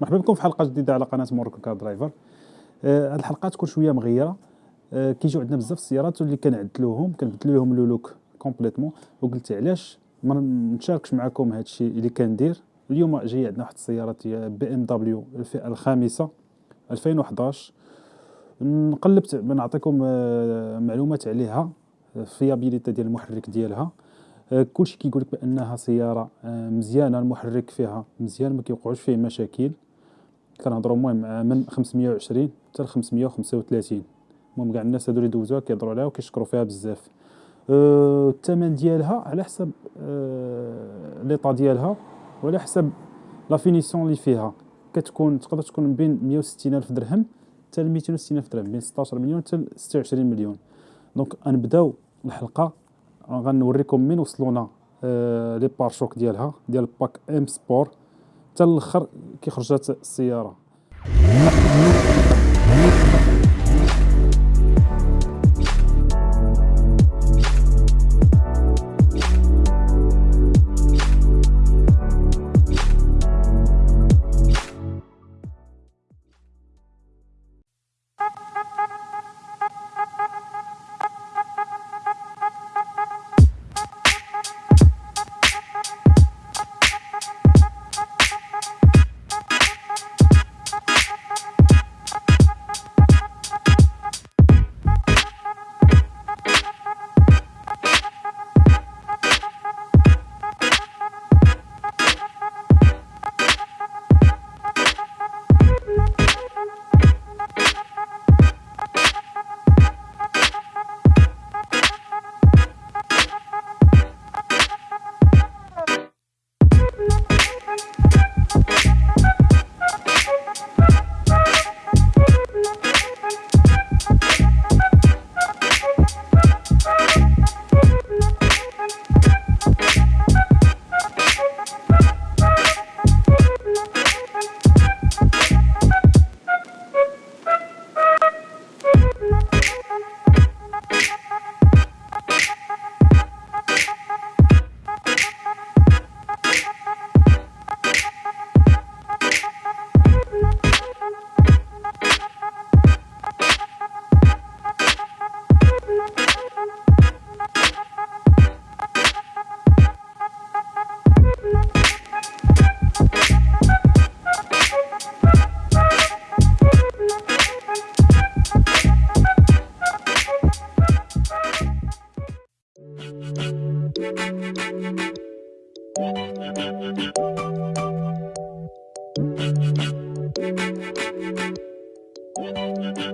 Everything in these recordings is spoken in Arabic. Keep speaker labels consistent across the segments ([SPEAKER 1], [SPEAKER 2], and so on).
[SPEAKER 1] مرحبا بكم في حلقة جديدة على قناة موروكو كار درايفر. آه، هاد الحلقة تكون شوية مغيرة. آه، كيجيو عندنا بزاف السيارات واللي كنعدلوهم كنبدلو لهم le look complètement. وقلت علاش ما نشاركش معكم هاد الشيء اللي كندير. اليوم جاي عندنا واحد السياره بي إم دبليو الفئه الخامسة 2011 نقلب نعطيكم آه، معلومات عليها fiabilité ديال المحرك ديالها. كلشي كيقول لك بأنها سيارة مزيانة المحرك فيها مزيان ما كيوقعوش فيه مشاكل. كنهضروا المهم من 520 حتى ل 535 المهم كاع الناس هادو اللي دوزوها كيهضروا عليها وكيشكروا فيها بزاف. أه الثمن ديالها على حسب أه l'état ديالها وعلى حسب la finition اللي فيها. كتكون تقدر تكون بين 160 ألف درهم حتى ل 260 ألف درهم بين 16 مليون حتى ل 26 مليون. donc غنبداو الحلقة غنوريكم من وصلونا أه les pare-chocs ديالها ديال pack M Sport حتى الآخر كي خرجت السيارة.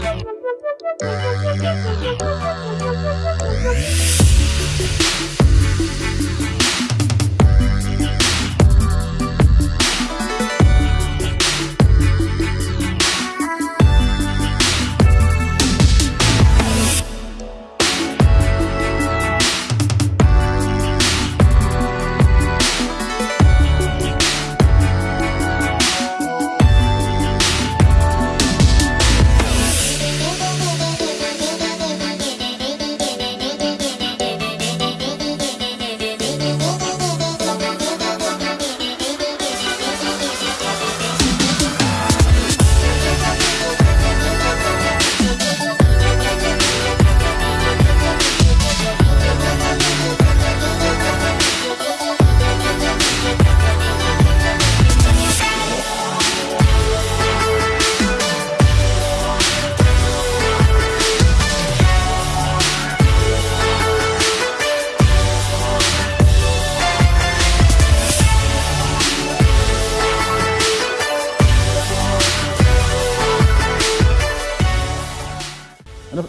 [SPEAKER 1] Yeah, yeah, yeah,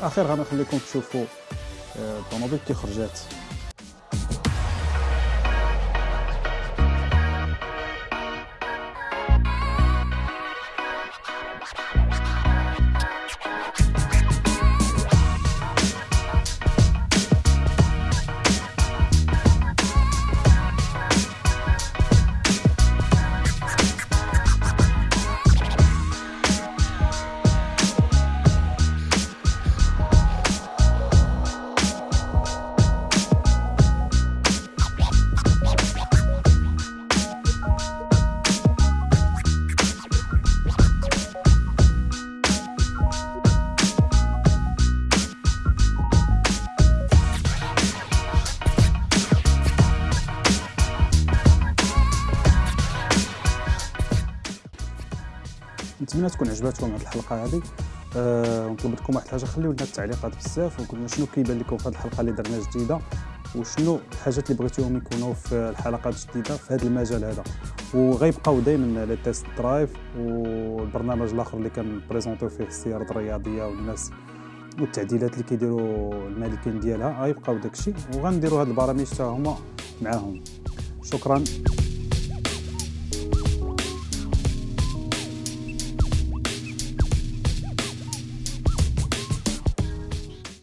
[SPEAKER 1] الاخير غنخليكم تشوفوا آه، الطوموبيل كي خرجات. نتمنى تكون عجباتكم هذه الحلقة هذه أه ونطلب لكم واحد الحاجة خليو لنا التعليقات بزاف وقلنا شنو كيبان لكم في هذه الحلقة اللي درنا جديدة وشنو الحاجات اللي بغيتوهم يكونوا في الحلقات الجديدة في هذا المجال هذا. وغيبقاو دائما les test drive والبرنامج الآخر اللي كن présentيو فيه السيارات الرياضية والناس والتعديلات اللي كيديروا المالكين ديالها غيبقاو داكشي وغنديروا هاد البرامج حتى هما معاهم. شكرا.